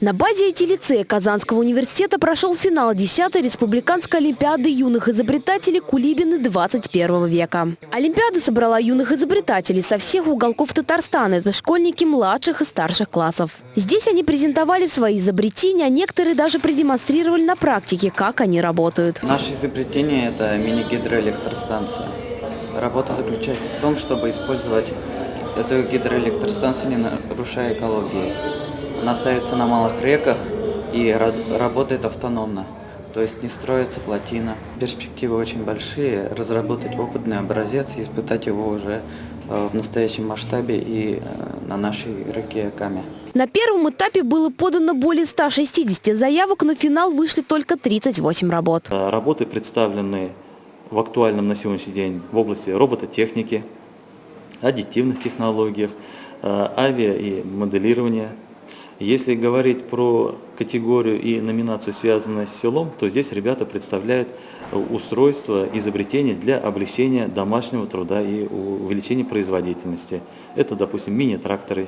На базе IT-лицея Казанского университета прошел финал 10-й Республиканской Олимпиады юных изобретателей Кулибины 21 века. Олимпиада собрала юных изобретателей со всех уголков Татарстана. Это школьники младших и старших классов. Здесь они презентовали свои изобретения, а некоторые даже продемонстрировали на практике, как они работают. Наше изобретение – это мини-гидроэлектростанция. Работа заключается в том, чтобы использовать эту гидроэлектростанцию, не нарушая экологии. Она ставится на малых реках и работает автономно. То есть не строится плотина. Перспективы очень большие. Разработать опытный образец и испытать его уже э, в настоящем масштабе и э, на нашей реке Каме. На первом этапе было подано более 160 заявок, но в финал вышли только 38 работ. Работы представлены в актуальном на сегодняшний день в области робототехники, аддитивных технологиях, авиа и моделирования если говорить про категорию и номинацию, связанную с селом, то здесь ребята представляют устройство, изобретения для облегчения домашнего труда и увеличения производительности. Это, допустим, мини-тракторы,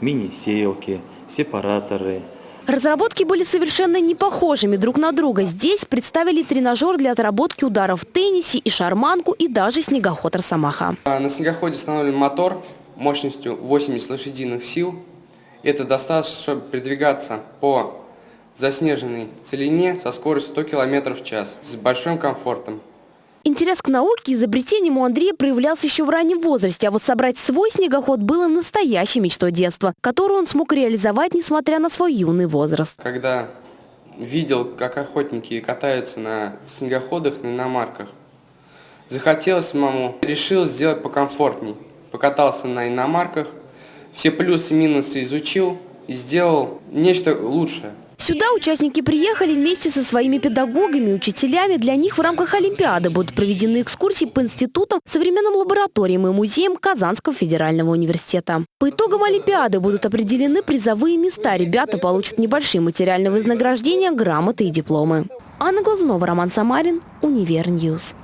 мини-сеялки, сепараторы, Разработки были совершенно не похожими друг на друга. Здесь представили тренажер для отработки ударов в теннисе и шарманку, и даже снегоход Росомаха. На снегоходе установлен мотор мощностью 80 лошадиных сил это достаточно, чтобы передвигаться по заснеженной целине со скоростью 100 км в час с большим комфортом. Интерес к науке и изобретениям у Андрея проявлялся еще в раннем возрасте, а вот собрать свой снегоход было настоящей мечтой детства, которую он смог реализовать, несмотря на свой юный возраст. Когда видел, как охотники катаются на снегоходах, на иномарках, захотелось маму, решил сделать покомфортней. Покатался на иномарках, все плюсы и минусы изучил и сделал нечто лучшее. Сюда участники приехали вместе со своими педагогами учителями. Для них в рамках Олимпиады будут проведены экскурсии по институтам, современным лабораториям и музеям Казанского федерального университета. По итогам Олимпиады будут определены призовые места. Ребята получат небольшие материальные вознаграждения, грамоты и дипломы. Анна Глазунова, Роман Самарин, Универньюз.